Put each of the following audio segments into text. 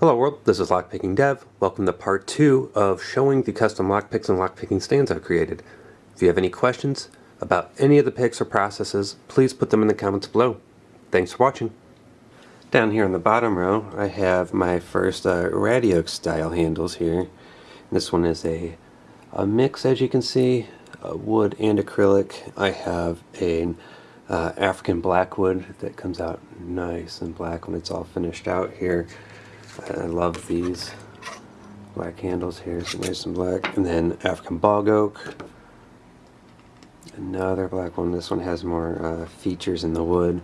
Hello world, this is Lockpicking Dev. Welcome to part two of showing the custom lockpicks and lockpicking stands I've created. If you have any questions about any of the picks or processes, please put them in the comments below. Thanks for watching. Down here on the bottom row, I have my first uh, Radiox style handles here. This one is a, a mix, as you can see, wood and acrylic. I have an uh, African blackwood that comes out nice and black when it's all finished out here. I love these black handles here, so nice and black. And then African bog oak. Another black one. This one has more uh, features in the wood.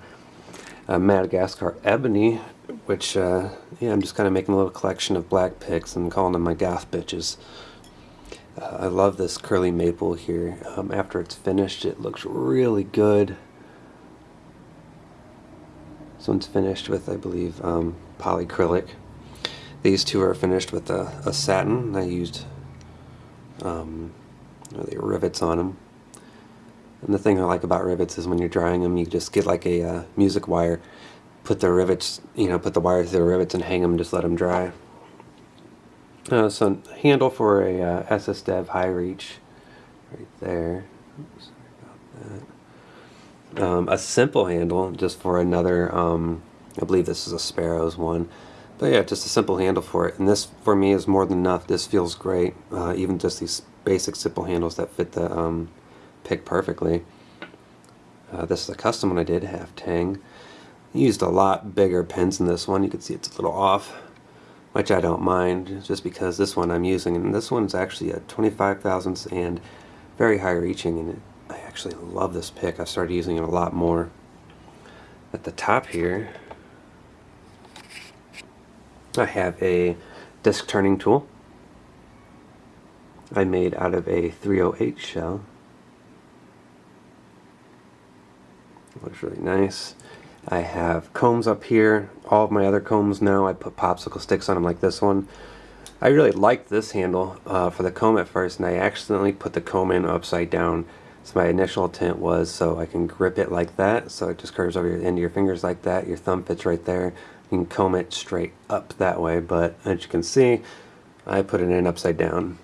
Uh, Madagascar ebony, which uh, yeah, I'm just kind of making a little collection of black picks and calling them my goth bitches. Uh, I love this curly maple here. Um, after it's finished, it looks really good. This one's finished with, I believe, um, polycrylic. These two are finished with a, a satin. I used um, the rivets on them. And the thing I like about rivets is when you're drying them, you just get like a uh, music wire, put the rivets, you know, put the wire through the rivets and hang them, just let them dry. Uh, so handle for a uh, SS Dev high reach, right there. Oops, um, a simple handle just for another, um, I believe this is a Sparrows one. But yeah, just a simple handle for it. And this, for me, is more than enough. This feels great. Uh, even just these basic simple handles that fit the um, pick perfectly. Uh, this is a custom one I did, half tang. I used a lot bigger pins in this one. You can see it's a little off, which I don't mind, just because this one I'm using. And this one's actually a 25 thousandths and very high reaching. And I actually love this pick. I've started using it a lot more. At the top here, I have a disc turning tool I made out of a 308 shell. Looks really nice. I have combs up here. All of my other combs now, I put popsicle sticks on them like this one. I really liked this handle uh, for the comb at first and I accidentally put the comb in upside down. So my initial intent was so I can grip it like that so it just curves over your end of your fingers like that. Your thumb fits right there. You can comb it straight up that way, but as you can see, I put it in upside down.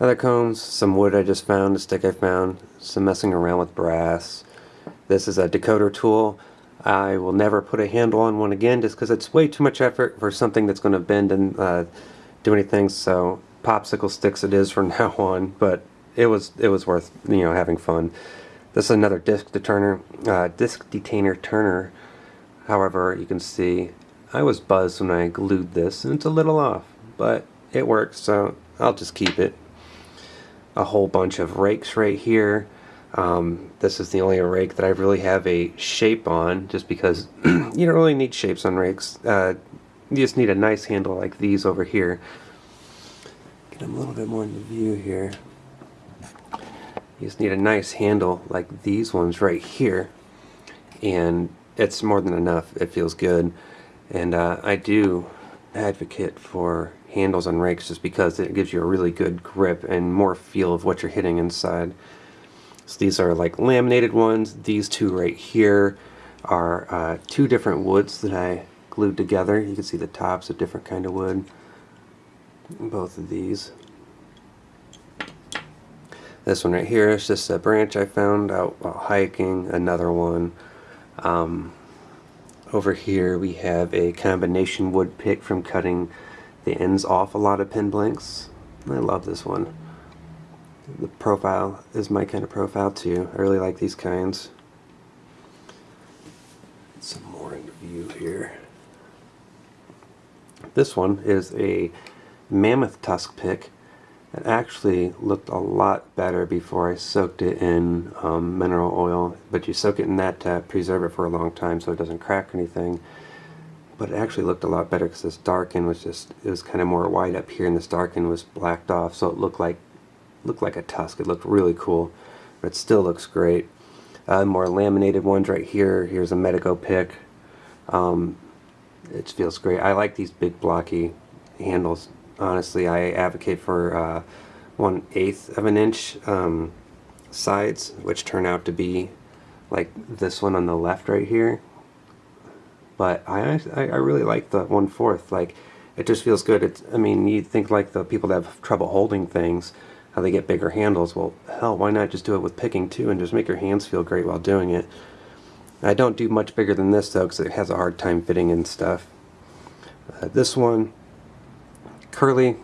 Other combs, some wood I just found, a stick I found, some messing around with brass. This is a decoder tool. I will never put a handle on one again just because it's way too much effort for something that's going to bend and uh, do anything. So popsicle sticks it is from now on, but it was it was worth you know having fun. This is another disc detainer, uh, disc detainer turner However, you can see I was buzzed when I glued this and it's a little off, but it works so I'll just keep it. A whole bunch of rakes right here. Um, this is the only rake that I really have a shape on just because you don't really need shapes on rakes. Uh, you just need a nice handle like these over here. Get them a little bit more into view here. You just need a nice handle like these ones right here and it's more than enough. It feels good. And uh, I do advocate for handles on rakes just because it gives you a really good grip and more feel of what you're hitting inside. So these are like laminated ones. These two right here are uh, two different woods that I glued together. You can see the tops of different kind of wood. Both of these. This one right here is just a branch I found out while hiking. Another one um, over here we have a combination wood pick from cutting the ends off a lot of pin blanks. I love this one. The profile is my kind of profile too. I really like these kinds. Some more in view here. This one is a mammoth tusk pick it actually looked a lot better before I soaked it in um, mineral oil, but you soak it in that to preserve it for a long time so it doesn't crack anything. But it actually looked a lot better because this dark end was just, it was kind of more white up here and this dark end was blacked off so it looked like looked like a tusk. It looked really cool, but it still looks great. Uh, more laminated ones right here. Here's a Medico pick. Um, it feels great. I like these big blocky handles honestly I advocate for uh, one eighth of an inch um, sides which turn out to be like this one on the left right here but I I, I really like the one fourth. Like it just feels good. It's I mean you think like the people that have trouble holding things, how they get bigger handles. Well, hell, why not just do it with picking too and just make your hands feel great while doing it. I don't do much bigger than this though because it has a hard time fitting in stuff. Uh, this one, curly,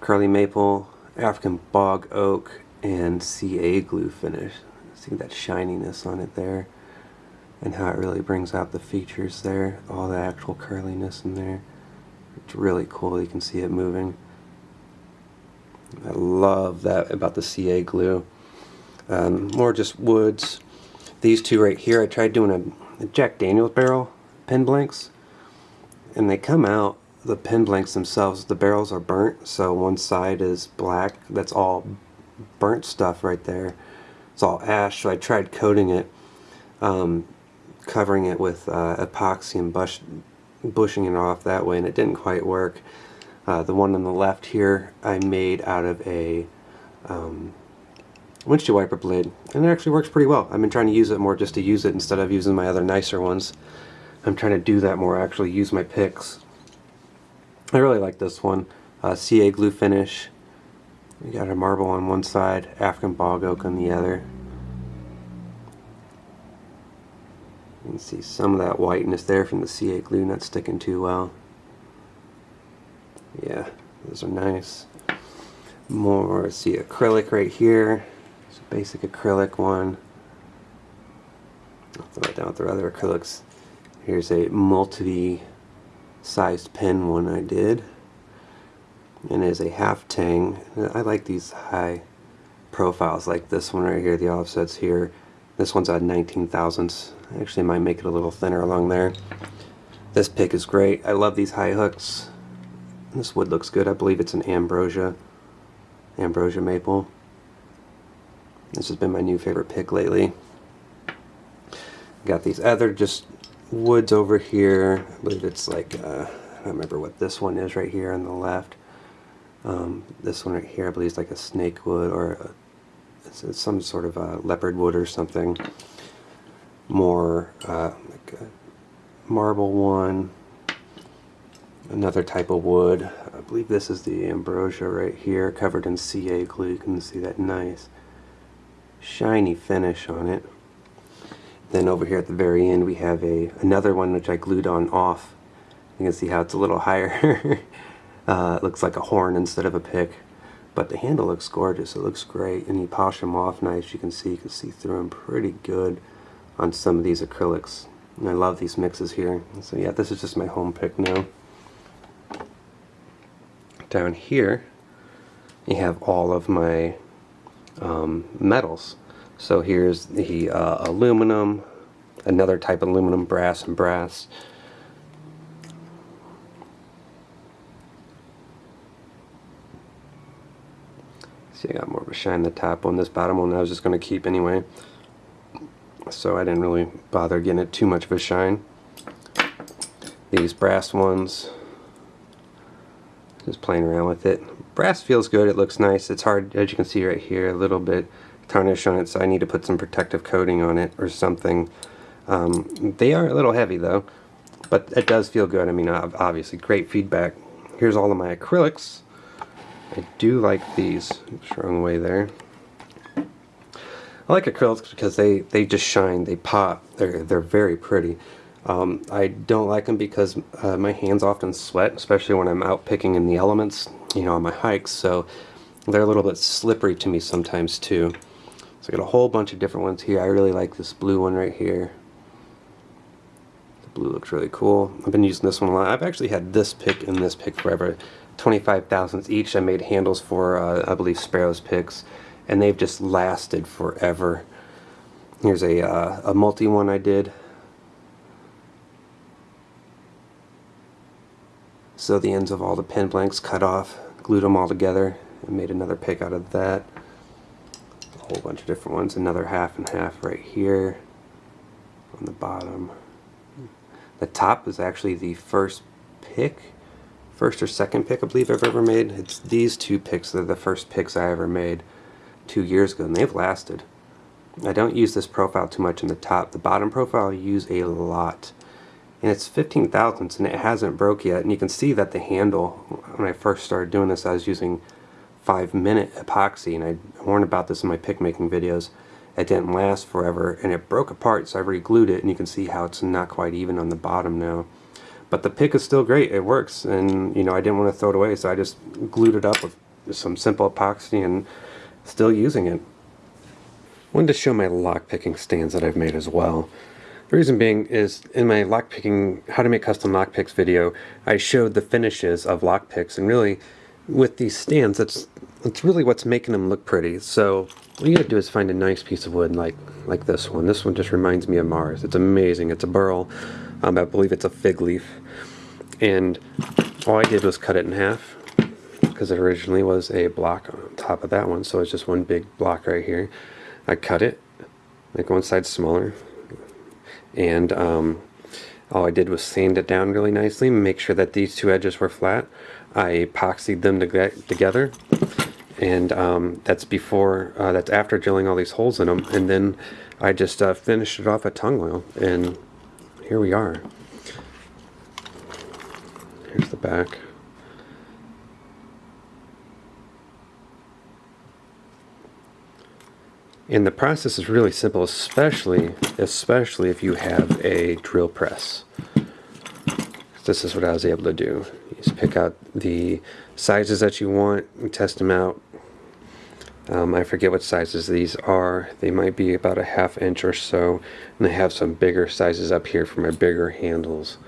curly maple, African bog oak, and CA glue finish. See that shininess on it there and how it really brings out the features there, all the actual curliness in there. It's really cool, you can see it moving. I love that about the CA glue. Um, more just woods. These two right here, I tried doing a, a Jack Daniels barrel pen blanks and they come out the pen blanks themselves the barrels are burnt so one side is black. That's all burnt stuff right there. It's all ash so I tried coating it um, covering it with uh, epoxy and bush, bushing it off that way and it didn't quite work. Uh, the one on the left here I made out of a um, windshield wiper blade and it actually works pretty well. I've been trying to use it more just to use it instead of using my other nicer ones. I'm trying to do that more actually use my picks I really like this one. Uh, CA glue finish. We got a marble on one side African bog oak on the other. You can see some of that whiteness there from the CA glue not sticking too well. Yeah those are nice. More see acrylic right here. It's a basic acrylic one. I'll throw it down with the other acrylics. Here's a multi-sized pen one I did. And it is a half tang. I like these high profiles like this one right here, the offsets here. This one's at 19 thousandths. Actually might make it a little thinner along there. This pick is great. I love these high hooks. This wood looks good. I believe it's an ambrosia. Ambrosia maple. This has been my new favorite pick lately. Got these other just woods over here. I believe it's like, uh, I don't remember what this one is right here on the left. Um, this one right here, I believe is like a snake wood or a, it's, it's some sort of a leopard wood or something. More uh, like a marble one. Another type of wood. I believe this is the ambrosia right here, covered in CA glue. You can see that nice shiny finish on it. Then over here at the very end we have a another one which I glued on off. You can see how it's a little higher. uh, it looks like a horn instead of a pick. But the handle looks gorgeous. It looks great. And you polish them off nice. You can see you can see through them pretty good on some of these acrylics. And I love these mixes here. So yeah, this is just my home pick now. Down here, you have all of my um, metals. So here's the uh, aluminum, another type of aluminum, brass and brass. See, I got more of a shine the top one. This bottom one I was just going to keep anyway. So I didn't really bother getting it too much of a shine. These brass ones, just playing around with it. Brass feels good, it looks nice. It's hard, as you can see right here, a little bit tarnish on it, so I need to put some protective coating on it or something. Um, they are a little heavy though, but it does feel good. I mean, obviously, great feedback. Here's all of my acrylics. I do like these. Wrong way there. I like acrylics because they, they just shine, they pop, they're, they're very pretty. Um, I don't like them because uh, my hands often sweat, especially when I'm out picking in the elements, you know, on my hikes, so they're a little bit slippery to me sometimes too. So I got a whole bunch of different ones here. I really like this blue one right here. The blue looks really cool. I've been using this one a lot. I've actually had this pick and this pick forever. 25 thousandths each. I made handles for, uh, I believe, Sparrow's picks. And they've just lasted forever. Here's a, uh, a multi one I did. So the ends of all the pen blanks cut off, glued them all together, and made another pick out of that whole bunch of different ones. Another half and half right here on the bottom. The top is actually the first pick, first or second pick I believe I've ever made. It's these two picks that are the first picks I ever made two years ago and they've lasted. I don't use this profile too much in the top. The bottom profile I use a lot and it's 15 thousandths and it hasn't broke yet and you can see that the handle when I first started doing this I was using five minute epoxy and I warned about this in my pick making videos. It didn't last forever and it broke apart so I re-glued it and you can see how it's not quite even on the bottom now. But the pick is still great. It works and you know I didn't want to throw it away so I just glued it up with some simple epoxy and still using it. Wanted to show my lock picking stands that I've made as well. The reason being is in my lockpicking, how to make custom lockpicks video, I showed the finishes of lockpicks and really with these stands, that's, that's really what's making them look pretty. So what you gotta do is find a nice piece of wood like, like this one. This one just reminds me of Mars. It's amazing. It's a burl. Um, I believe it's a fig leaf. And all I did was cut it in half because it originally was a block on top of that one. So it's just one big block right here. I cut it, like one side smaller, and um, all I did was sand it down really nicely make sure that these two edges were flat. I epoxied them to together and um, that's before uh, that's after drilling all these holes in them and then I just uh, finished it off at tung oil and here we are. Here's the back And the process is really simple, especially, especially if you have a drill press. This is what I was able to do. You just pick out the sizes that you want and test them out. Um, I forget what sizes these are. They might be about a half inch or so. And I have some bigger sizes up here for my bigger handles.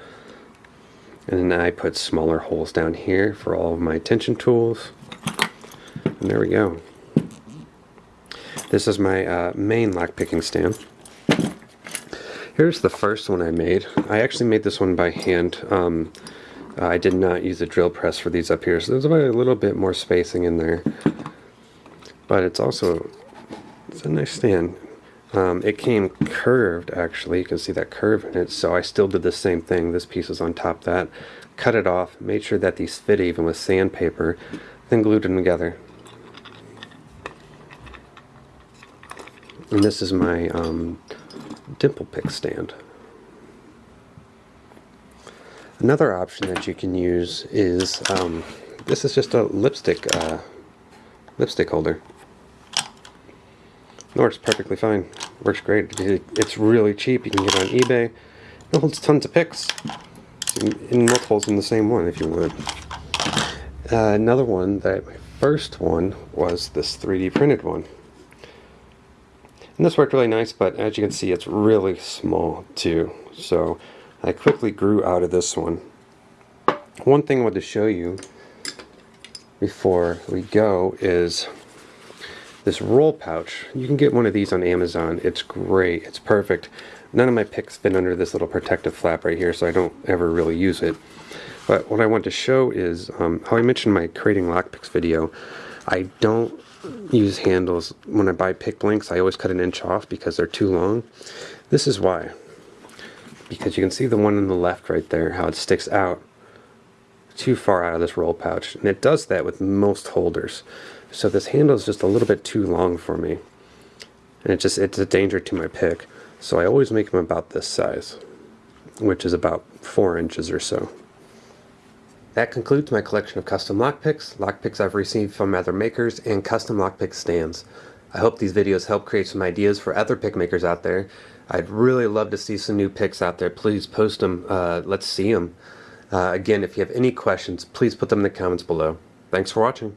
And then I put smaller holes down here for all of my tension tools. And there we go. This is my uh, main lockpicking stand. Here's the first one I made. I actually made this one by hand. Um, I did not use a drill press for these up here, so there's about a little bit more spacing in there. But it's also, it's a nice stand. Um, it came curved actually, you can see that curve in it, so I still did the same thing. This piece is on top of that. Cut it off, made sure that these fit even with sandpaper, then glued them together. And this is my um, dimple pick stand. Another option that you can use is, um, this is just a lipstick, uh, lipstick holder. It works perfectly fine. Works great. It's really cheap. You can get on eBay. It holds tons of picks. In multiples in the same one if you would. Uh, another one that my first one was this 3D printed one. And this worked really nice, but as you can see, it's really small too. So I quickly grew out of this one. One thing I wanted to show you before we go is this roll pouch. You can get one of these on Amazon. It's great. It's perfect. None of my picks fit under this little protective flap right here, so I don't ever really use it. But what I want to show is um, how I mentioned my creating lockpicks video, I don't use handles. When I buy pick blanks I always cut an inch off because they're too long. This is why. Because you can see the one on the left right there how it sticks out too far out of this roll pouch. And it does that with most holders. So this handle is just a little bit too long for me. And it just it's a danger to my pick. So I always make them about this size which is about four inches or so that concludes my collection of custom lockpicks, lockpicks I've received from other makers, and custom lockpick stands. I hope these videos help create some ideas for other pick makers out there. I'd really love to see some new picks out there. Please post them. Uh, let's see them. Uh, again, if you have any questions, please put them in the comments below. Thanks for watching.